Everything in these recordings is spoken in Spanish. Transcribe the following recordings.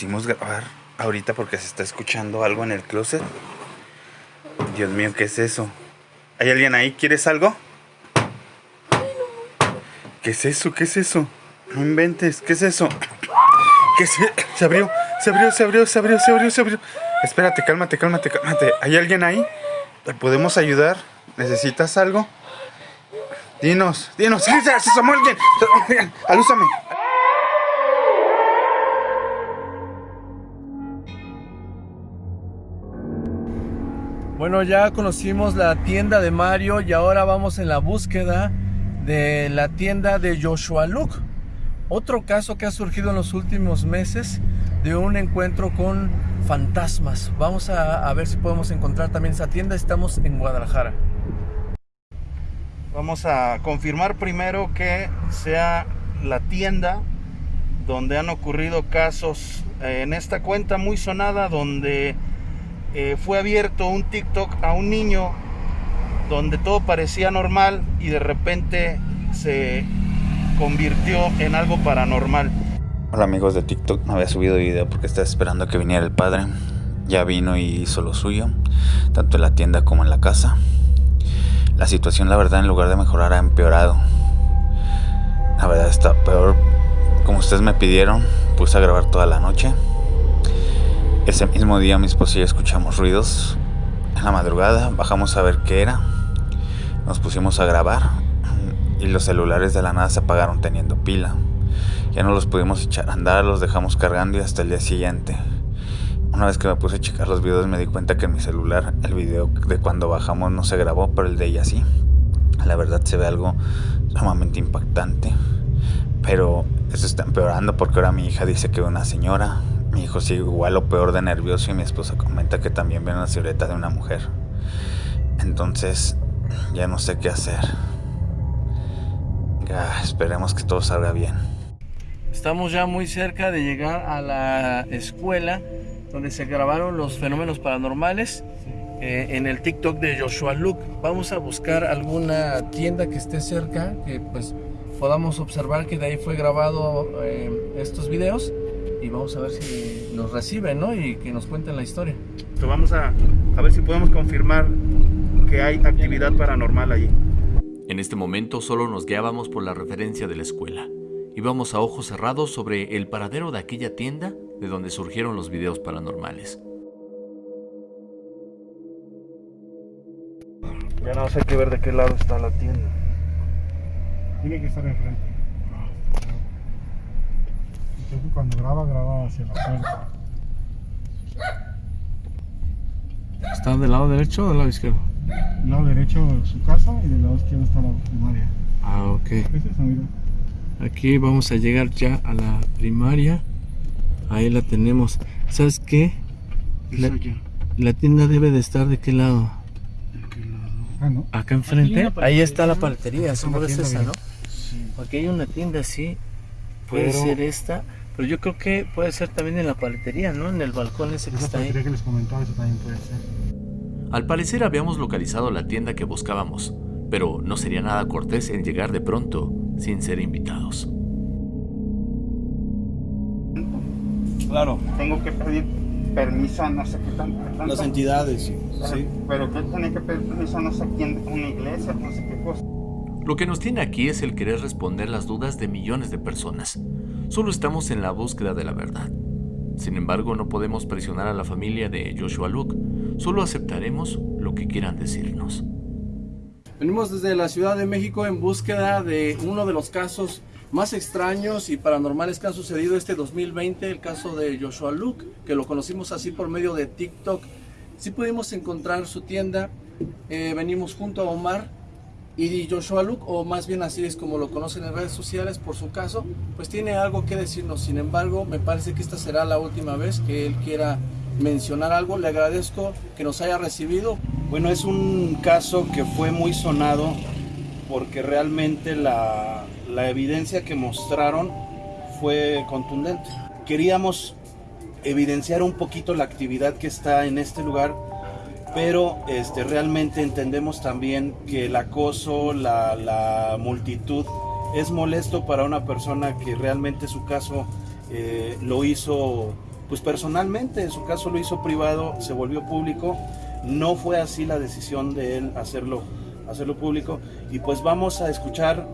quisimos grabar ahorita porque se está escuchando algo en el closet. Dios mío, ¿qué es eso? ¿Hay alguien ahí? ¿Quieres algo? ¿Qué es eso? ¿Qué es eso? No inventes, ¿qué es eso? ¿Qué se, se abrió, se abrió, se abrió, se abrió, se abrió, se abrió. Espérate, cálmate, cálmate, cálmate. ¿Hay alguien ahí? ¿Te podemos ayudar? ¿Necesitas algo? Dinos, dinos, ¡Sí, se asomó alguien! ¡Alúzame! Bueno, ya conocimos la tienda de Mario y ahora vamos en la búsqueda de la tienda de Joshua Luke. Otro caso que ha surgido en los últimos meses de un encuentro con fantasmas. Vamos a, a ver si podemos encontrar también esa tienda. Estamos en Guadalajara. Vamos a confirmar primero que sea la tienda donde han ocurrido casos eh, en esta cuenta muy sonada donde eh, fue abierto un TikTok a un niño donde todo parecía normal y de repente se convirtió en algo paranormal. Hola amigos de TikTok, no había subido video porque estaba esperando que viniera el padre. Ya vino y hizo lo suyo, tanto en la tienda como en la casa. La situación la verdad en lugar de mejorar ha empeorado. La verdad está peor. Como ustedes me pidieron, puse a grabar toda la noche. Ese mismo día mi esposa y yo escuchamos ruidos. En la madrugada bajamos a ver qué era. Nos pusimos a grabar y los celulares de la nada se apagaron teniendo pila. Ya no los pudimos echar a andar, los dejamos cargando y hasta el día siguiente. Una vez que me puse a checar los videos me di cuenta que en mi celular el video de cuando bajamos no se grabó, pero el de ella sí. La verdad se ve algo sumamente impactante. Pero eso está empeorando porque ahora mi hija dice que una señora, mi hijo sigue igual o peor de nervioso y mi esposa comenta que también ve una silueta de una mujer. Entonces, ya no sé qué hacer. Ya, esperemos que todo salga bien. Estamos ya muy cerca de llegar a la escuela donde se grabaron los fenómenos paranormales eh, en el TikTok de Joshua Luke. Vamos a buscar alguna tienda que esté cerca, que pues podamos observar que de ahí fue grabado eh, estos videos y vamos a ver si nos reciben, ¿no? Y que nos cuenten la historia. Entonces vamos a, a ver si podemos confirmar que hay actividad paranormal allí. En este momento solo nos guiábamos por la referencia de la escuela. Íbamos a ojos cerrados sobre el paradero de aquella tienda de donde surgieron los videos paranormales. Ya no sé qué ver de qué lado está la tienda. Tiene que estar enfrente. Entonces cuando graba, graba hacia la puerta. ¿Está del lado derecho o del lado izquierdo? Del lado derecho su casa y del lado izquierdo está la primaria. Ah, ok. ¿Qué es eso, mira? Aquí vamos a llegar ya a la primaria. Ahí la tenemos. ¿Sabes qué? La, Es allá. la tienda debe de estar de qué lado? ¿De qué lado? Ah, ¿no? Acá enfrente. Ahí está la paletería, tienda, esa. ¿no? Sí. Porque hay una tienda así. Puede Pero- ser esta. Pero yo creo que puede ser también en la paletería, ¿no? En el balcón ese que Esa está ahí. que les comentaba, eso también puede ser. Al parecer habíamos localizado la tienda que buscábamos, pero no sería nada cortés en llegar de pronto sin ser invitados. Claro, Tengo que pedir permiso a no sé qué tan- tanto. las entidades, sí. Pero- Pero que tiene que pedir permiso a no sé quién, una iglesia, no sé qué cosa. Lo que nos tiene aquí es el querer responder las dudas de millones de personas. Solo estamos en la búsqueda de la verdad. Sin embargo, no podemos presionar a la familia de Joshua Luke. Solo aceptaremos lo que quieran decirnos. Venimos desde la Ciudad de México en búsqueda de uno de los casos más extraños y paranormales que han sucedido este 2020, el caso de Joshua Luke, que lo conocimos así por medio de TikTok. Sí pudimos encontrar su tienda, eh, venimos junto a Omar y Joshua Luke, o más bien así es como lo conocen en redes sociales por su caso, pues tiene algo que decirnos. Sin embargo, me parece que esta será la última vez que él quiera mencionar algo. Le agradezco que nos haya recibido, Bueno, es un caso que fue muy sonado porque realmente la, la evidencia que mostraron fue contundente. Queríamos evidenciar un poquito la actividad que está en este lugar, pero este, realmente entendemos también que el acoso, la, la multitud, es molesto para una persona que realmente su caso eh, lo hizo pues personalmente, en su caso lo hizo privado, se volvió público, no fue así la decisión de él hacerlo, hacerlo público. Y pues vamos a escuchar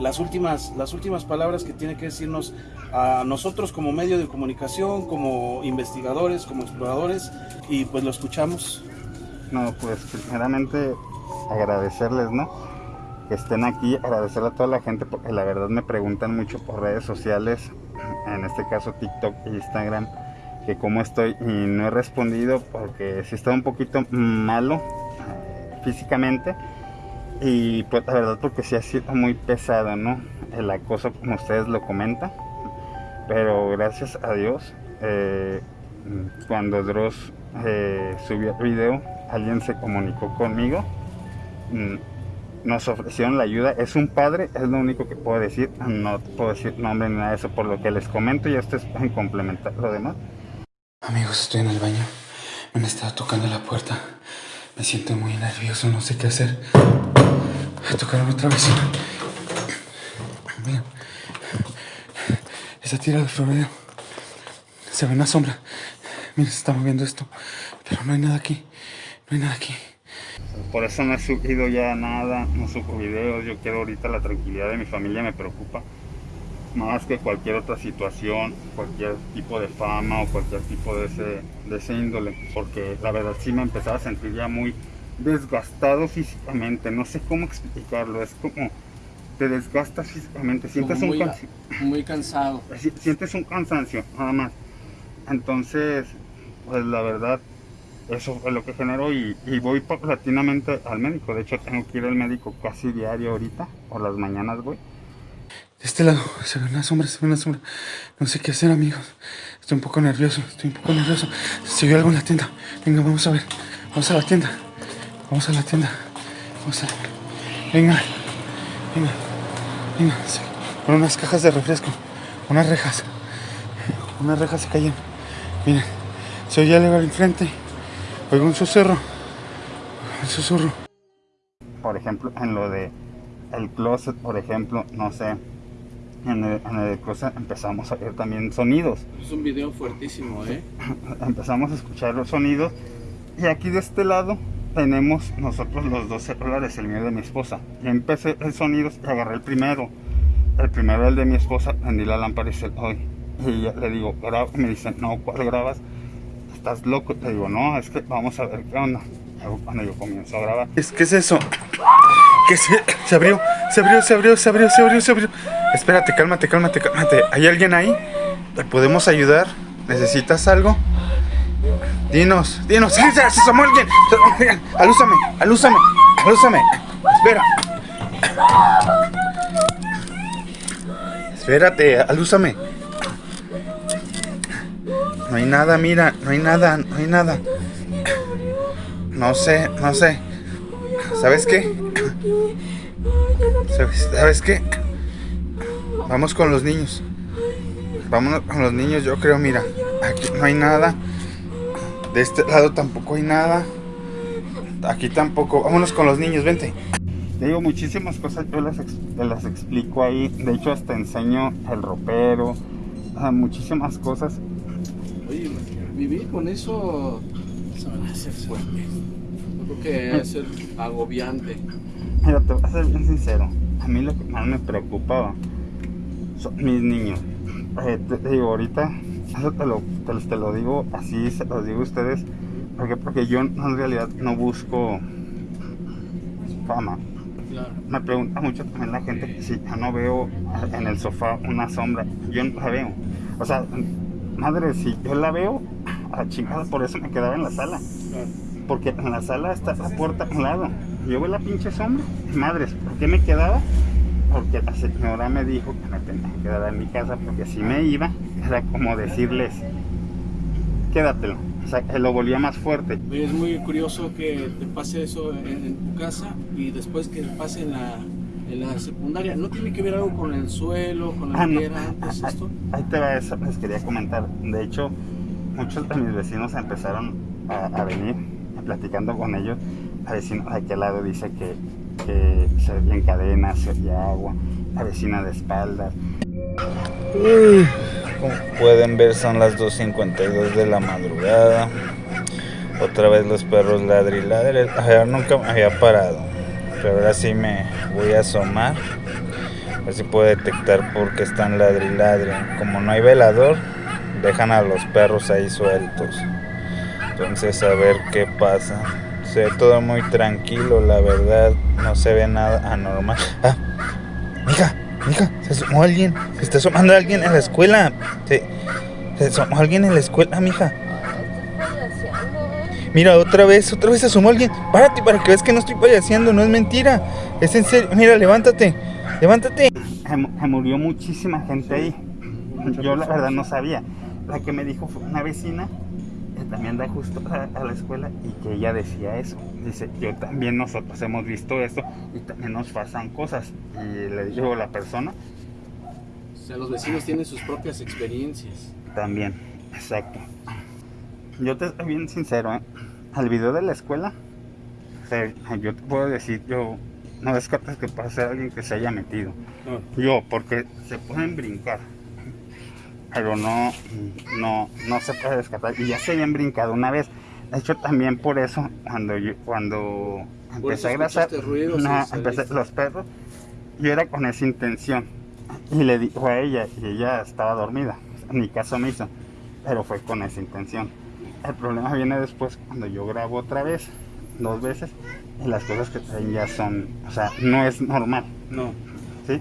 las últimas, las últimas palabras que tiene que decirnos a nosotros como medio de comunicación, como investigadores, como exploradores. Y pues lo escuchamos. No, pues primeramente agradecerles, ¿no? Que estén aquí, agradecer a toda la gente porque la verdad me preguntan mucho por redes sociales, en este caso TikTok e Instagram, que cómo estoy y no he respondido porque sí está un poquito malo eh, físicamente y pues la verdad porque sí ha sido muy pesado, ¿no? El acoso como ustedes lo comentan, pero gracias a Dios, eh, cuando Dross eh, subió el video, alguien se comunicó conmigo, mm, nos ofrecieron la ayuda, es un padre, es lo único que puedo decir, no puedo decir nombre ni nada de eso por lo que les comento y ustedes pueden complementar lo demás. Amigos, estoy en el baño, me han estado tocando la puerta, me siento muy nervioso, no sé qué hacer. Tocaron otra vez. Miren, esa tira de florero. Se ve una sombra. Miren, se está moviendo esto. Pero no hay nada aquí. No hay nada aquí. Por eso no he subido ya nada, no subo videos. Yo quiero ahorita la tranquilidad de mi familia, me preocupa. Más que cualquier otra situación, cualquier tipo de fama o cualquier tipo de ese, de ese índole. Porque la verdad sí me empezaba a sentir ya muy desgastado físicamente, no sé cómo explicarlo, es como te desgastas físicamente, sientes muy, un cansancio, muy cansado. sientes un cansancio, nada más. Entonces, pues la verdad, eso es lo que generó y, y, voy paulatinamente al médico. De hecho, tengo que ir al médico casi diario ahorita, por las mañanas voy. De este lado se ve una sombra, se ve una sombra. No sé qué hacer, amigos. Estoy un poco nervioso, estoy un poco nervioso. Se vio algo en la tienda. Venga, vamos a ver. Vamos a la tienda. Vamos a la tienda. Vamos a... Venga. Venga. Venga. Con unas cajas de refresco. Unas rejas. Unas rejas se cayeron. Miren. Se oye algo al enfrente. Oigo un susurro. Un susurro. Por ejemplo, en lo de el closet, por ejemplo, no sé. En el, en el closet empezamos a ver también sonidos. Es un video fuertísimo, ¿eh? empezamos a escuchar los sonidos. Y aquí de este lado tenemos nosotros los dos celulares, el mío y de mi esposa. Y empecé el sonido y agarré el primero. El primero, el de mi esposa, prendí la lámpara y se hoy. Y ya le digo, graba. Me dicen, no, ¿cuál grabas? ¿Estás loco? Te digo, no, es que vamos a ver qué onda. Cuando yo comienzo a grabar. ¿Qué es eso? ¿Qué se, se abrió? Se abrió, se abrió, se abrió, se abrió, se abrió. Espérate, cálmate, cálmate, cálmate. ¿Hay alguien ahí? ¿Te podemos ayudar? ¿Necesitas algo? Dinos, dinos, se asomó alguien. Alúzame, alúzame, alúzame. Espera. Espérate, alúzame. No hay nada, mira, no hay nada, no hay nada. No sé, no sé. ¿Sabes qué? ¿Sabes, ¿Sabes qué? Vamos con los niños. Vámonos con los niños, yo creo, mira. Aquí no hay nada. De este lado tampoco hay nada. Aquí tampoco. Vámonos con los niños, vente. Te digo muchísimas cosas, yo las, las explico ahí. De hecho, hasta enseño el ropero. muchísimas cosas. Vivir con eso se va a hacer fuerte. Yo creo que va a ser agobiante. Mira, te voy a ser bien sincero. A mí lo que más me preocupaba son mis niños. Eh, te digo, ahorita eso te lo, te, lo digo así, se los digo a ustedes, porque, porque yo en realidad no busco fama. Me pregunta mucho también la gente que si yo no veo en el sofá una sombra, yo no la veo. O sea, madre, si yo la veo, a chingada, por eso me quedaba en la sala. Porque en la sala está la puerta a un lado. Yo veo la pinche sombra. Madres, ¿por qué me quedaba? porque la señora me dijo que me tenía que quedar en mi casa porque si me iba era como decirles quédatelo o sea que lo volvía más fuerte es muy curioso que te pase eso en, tu casa y después que pase en la, en la secundaria ¿no tiene que ver algo con el suelo con la ah, tierra antes ahí, esto? ahí te va eso les quería comentar de hecho muchos de mis vecinos empezaron a, venir platicando con ellos la vecino de aquel lado dice que se veían cadenas, se veía agua, la vecina de espaldas. como pueden ver son las 2.52 de la madrugada. Otra vez los perros ladri ladri. nunca me había parado. Pero ahora sí me voy a asomar. A ver si puedo detectar por qué están ladri. Como no hay velador, dejan a los perros ahí sueltos. Entonces a ver qué pasa. Se ve todo muy tranquilo, la verdad. No se ve nada anormal. Ah, mija, mija, se asomó alguien. Se está asomando alguien en la escuela. Se, se asomó alguien en la escuela, mija. Mira, otra vez, otra vez se asomó alguien. Párate para que veas que no estoy payaseando, no es mentira. Es en serio. Mira, levántate, levántate. Se murió muchísima gente ahí. Yo la verdad no sabía. La que me dijo fue una vecina que también da justo a, la escuela y que ella decía eso. Dice, yo también nosotros hemos visto esto y también nos pasan cosas. Y le digo a la persona. O sea, los vecinos tienen sus propias experiencias. También, exacto. Yo te estoy bien sincero, ¿eh? Al video de la escuela, yo te puedo decir, yo no descartas que pueda ser alguien que se haya metido. Yo, porque se pueden brincar, pero no, no, no se puede descartar. Y ya se habían brincado una vez. De hecho, también por eso, cuando yo, cuando empecé a grasar, no, empecé los perros, yo era con esa intención. Y le dijo a ella, y ella estaba dormida. En mi caso me hizo, pero fue con esa intención. El problema viene después cuando yo grabo otra vez, dos veces, y las cosas que traen ya son, o sea, no es normal. No. ¿Sí?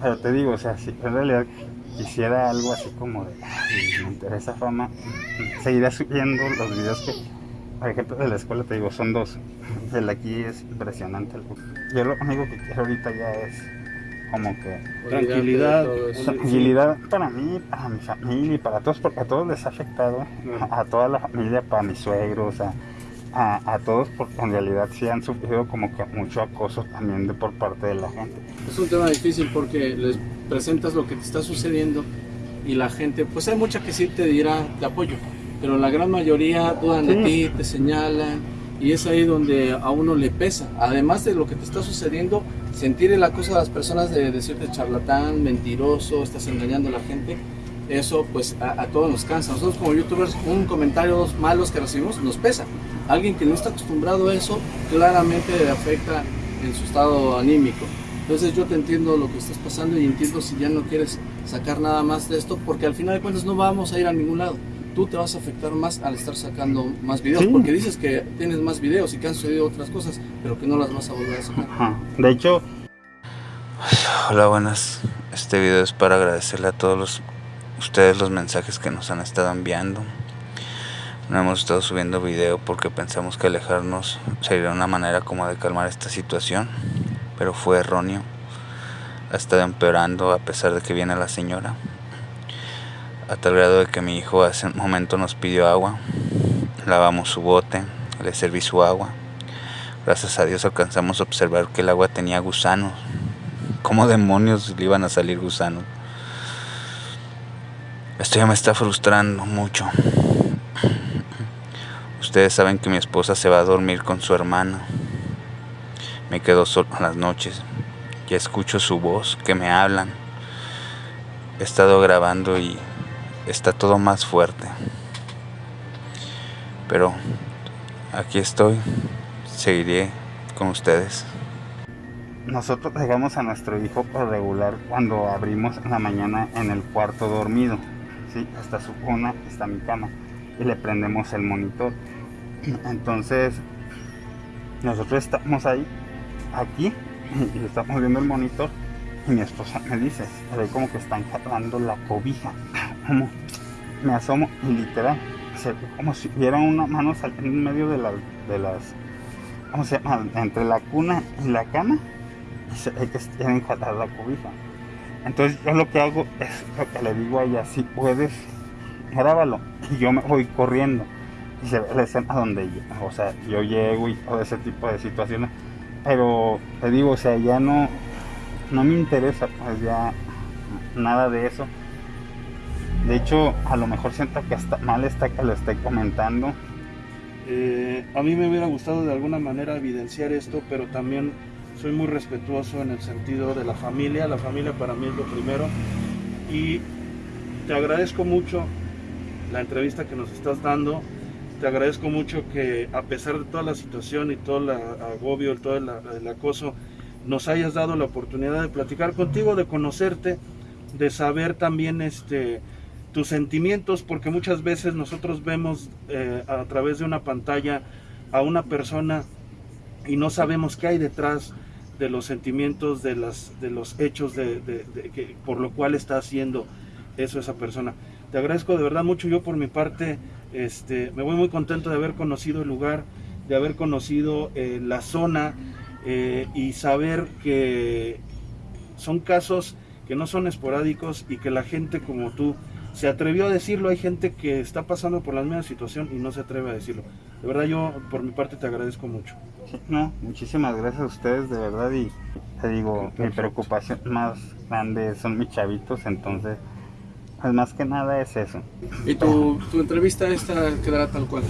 Pero te digo, o sea, si en realidad quisiera algo así como de, me interesa fama, seguiré subiendo los videos que, por ejemplo, de la escuela te digo, son dos. El aquí es impresionante. Yo lo único que quiero ahorita ya es como que tranquilidad, tranquilidad para mí, para mi familia y para todos, porque a todos les ha afectado, a, toda la familia, para mis suegros, a, a, todos, porque en realidad sí han sufrido como que mucho acoso también de por parte de la gente. Es un tema difícil porque les presentas lo que te está sucediendo y la gente, pues hay mucha que sí te dirá de apoyo, pero la gran mayoría dudan de ti, te señalan y es ahí donde a uno le pesa. Además de lo que te está sucediendo, sentir el acoso de las personas de decirte charlatán, mentiroso, estás engañando a la gente, eso pues a, todos nos cansa. Nosotros como youtubers, un comentario dos malos que recibimos nos pesa. Alguien que no está acostumbrado a eso, claramente le afecta en su estado anímico. Entonces yo te entiendo lo que estás pasando y entiendo si ya no quieres sacar nada más de esto, porque al final de cuentas no vamos a ir a ningún lado tú te vas a afectar más al estar sacando más videos, porque dices que tienes más videos y que han sucedido otras cosas, pero que no las vas a volver a sacar. De hecho... Hola, buenas. Este video es para agradecerle a todos los, ustedes los mensajes que nos han estado enviando. No hemos estado subiendo video porque pensamos que alejarnos sería una manera como de calmar esta situación, pero fue erróneo. Ha estado empeorando a pesar de que viene la señora a tal grado de que mi hijo hace un momento nos pidió agua, lavamos su bote, le serví su agua. Gracias a Dios alcanzamos a observar que el agua tenía gusanos. ¿Cómo demonios le iban a salir gusanos? Esto ya me está frustrando mucho. Ustedes saben que mi esposa se va a dormir con su hermana. Me quedo solo en las noches. Ya escucho su voz, que me hablan. He estado grabando y está todo más fuerte. Pero aquí estoy, seguiré con ustedes. Nosotros dejamos a nuestro hijo por regular cuando abrimos en la mañana en el cuarto dormido. ¿Sí? Está su cuna, está mi cama y le prendemos el monitor. Entonces, nosotros estamos ahí, aquí, y estamos viendo el monitor y mi esposa me dice, ve como que están jalando la cobija. Como me asomo y literal, se ve como si hubiera una mano en medio de, las, ¿cómo se llama? Entre la cuna y la cama. Y se ve que tienen jalar la cobija. Entonces yo lo que hago es lo que le digo a ella, si puedes, grábalo. Y yo me voy corriendo. Y se ve la escena donde yo, o sea, yo llego y todo ese tipo de situaciones. Pero te digo, o sea, ya no, no me interesa pues ya nada de eso. De hecho, a lo mejor siento que hasta mal está que lo esté comentando. Eh, a mí me hubiera gustado de alguna manera evidenciar esto, pero también soy muy respetuoso en el sentido de la familia. La familia para mí es lo primero. Y te agradezco mucho la entrevista que nos estás dando. Te agradezco mucho que a pesar de toda la situación y todo el agobio, todo el, acoso, nos hayas dado la oportunidad de platicar contigo, de conocerte, de saber también este, tus sentimientos, porque muchas veces nosotros vemos eh, a través de una pantalla a una persona y no sabemos qué hay detrás de los sentimientos, de, las, de los hechos de, que, por lo cual está haciendo eso esa persona. Te agradezco de verdad mucho. Yo por mi parte este, me voy muy contento de haber conocido el lugar, de haber conocido eh, la zona eh, y saber que son casos que no son esporádicos y que la gente como tú se atrevió a decirlo. Hay gente que está pasando por la misma situación y no se atreve a decirlo. De verdad yo por mi parte te agradezco mucho. no, muchísimas gracias a ustedes de verdad y te digo, mi preocupación más grande son mis chavitos, entonces pues, más que nada es eso. ¿Y tu, tu entrevista esta quedará tal cual?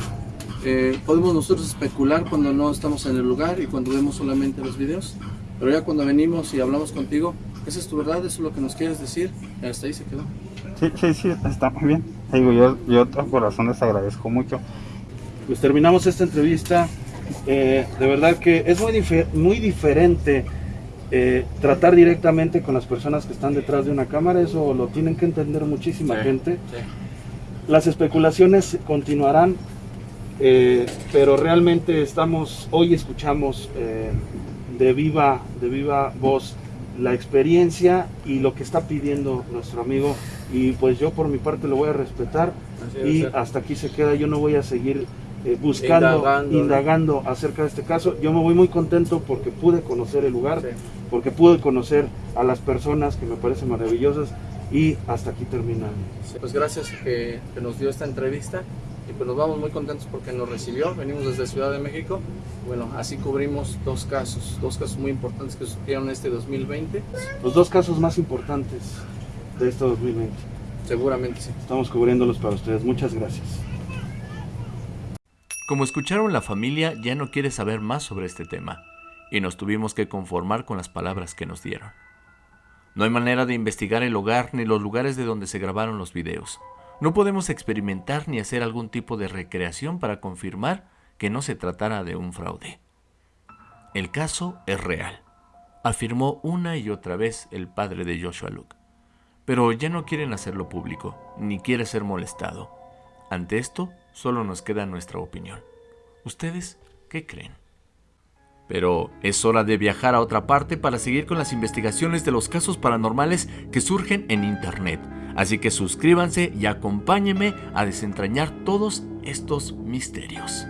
Eh, podemos nosotros especular cuando no estamos en el lugar y cuando vemos solamente los videos, pero ya cuando venimos y hablamos contigo, esa es tu verdad, eso es lo que nos quieres decir, y hasta ahí se quedó. Sí, sí, sí, está muy bien. Digo, yo, yo a corazón les agradezco mucho. Pues terminamos esta entrevista. Eh, de verdad que es muy, muy diferente eh, tratar directamente con las personas que están detrás de una cámara, eso lo tienen que entender muchísima gente. Las especulaciones continuarán, eh, pero realmente estamos, hoy escuchamos eh, de, viva, de viva voz la experiencia y lo que está pidiendo nuestro amigo y pues yo por mi parte lo voy a respetar y hasta aquí se queda, yo no voy a seguir eh, buscando, indagando, acerca de este caso. Yo me voy muy contento porque pude conocer el lugar, porque pude conocer a las personas que me parecen maravillosas y hasta aquí termina. Pues gracias que, que, nos dio esta entrevista y pues nos vamos muy contentos porque nos recibió, venimos desde Ciudad de México. Bueno, así cubrimos dos casos, dos casos muy importantes que sucedieron este 2020. Los dos casos más importantes de este 2020. Seguramente sí. Estamos cubriéndolos para ustedes. Muchas gracias. Como escucharon, la familia ya no quiere saber más sobre este tema, y nos tuvimos que conformar con las palabras que nos dieron. No hay manera de investigar el hogar ni los lugares de donde se grabaron los videos. No podemos experimentar ni hacer algún tipo de recreación para confirmar que no se tratara de un fraude. El caso es real, afirmó una y otra vez el padre de Joshua Luke. Pero ya no quieren hacerlo público, ni quiere ser molestado. Ante esto, solo nos queda nuestra opinión. ¿Ustedes qué creen? Pero es hora de viajar a otra parte para seguir con las investigaciones de los casos paranormales que surgen en Internet. Así que suscríbanse y acompáñenme a desentrañar todos estos misterios.